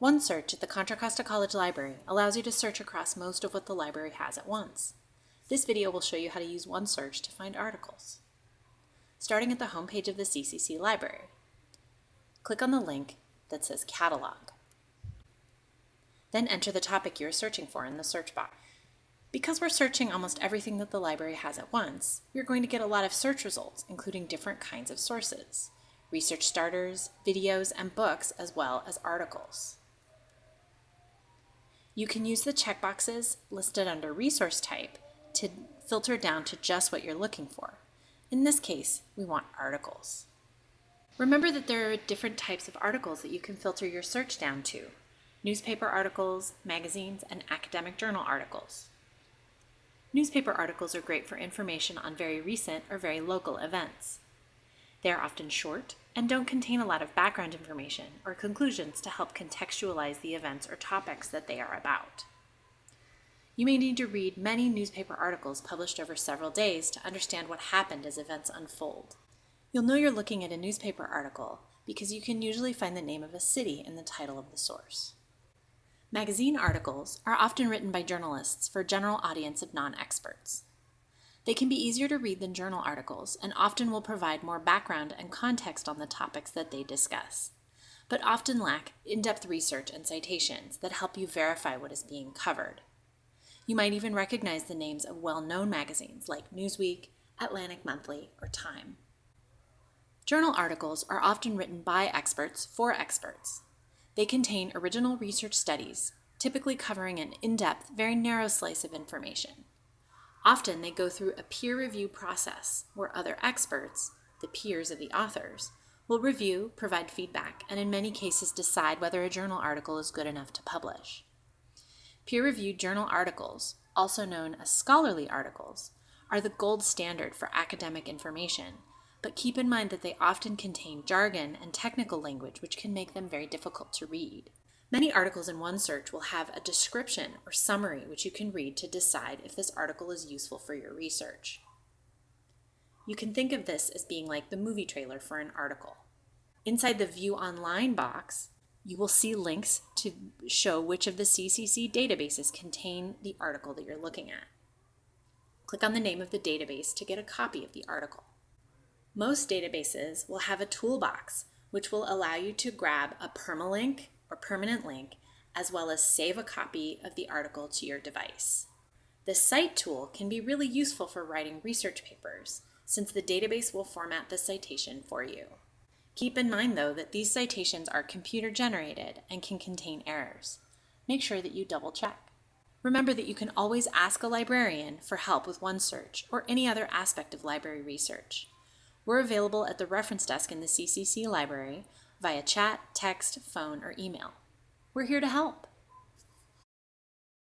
OneSearch at the Contra Costa College Library allows you to search across most of what the library has at once. This video will show you how to use OneSearch to find articles. Starting at the homepage of the CCC Library, click on the link that says Catalog. Then enter the topic you're searching for in the search box. Because we're searching almost everything that the library has at once, you're going to get a lot of search results, including different kinds of sources, research starters, videos, and books, as well as articles. You can use the checkboxes listed under resource type to filter down to just what you're looking for. In this case, we want articles. Remember that there are different types of articles that you can filter your search down to. Newspaper articles, magazines, and academic journal articles. Newspaper articles are great for information on very recent or very local events. They are often short and don't contain a lot of background information or conclusions to help contextualize the events or topics that they are about. You may need to read many newspaper articles published over several days to understand what happened as events unfold. You'll know you're looking at a newspaper article because you can usually find the name of a city in the title of the source. Magazine articles are often written by journalists for a general audience of non-experts. They can be easier to read than journal articles and often will provide more background and context on the topics that they discuss, but often lack in-depth research and citations that help you verify what is being covered. You might even recognize the names of well-known magazines like Newsweek, Atlantic Monthly, or Time. Journal articles are often written by experts for experts. They contain original research studies, typically covering an in-depth, very narrow slice of information. Often they go through a peer review process where other experts, the peers of the authors, will review, provide feedback, and in many cases decide whether a journal article is good enough to publish. Peer-reviewed journal articles, also known as scholarly articles, are the gold standard for academic information, but keep in mind that they often contain jargon and technical language which can make them very difficult to read. Many articles in OneSearch will have a description or summary which you can read to decide if this article is useful for your research. You can think of this as being like the movie trailer for an article. Inside the View Online box, you will see links to show which of the CCC databases contain the article that you're looking at. Click on the name of the database to get a copy of the article. Most databases will have a toolbox which will allow you to grab a permalink or permanent link, as well as save a copy of the article to your device. The Cite tool can be really useful for writing research papers, since the database will format the citation for you. Keep in mind, though, that these citations are computer generated and can contain errors. Make sure that you double check. Remember that you can always ask a librarian for help with OneSearch or any other aspect of library research. We're available at the reference desk in the CCC library via chat, text, phone, or email. We're here to help.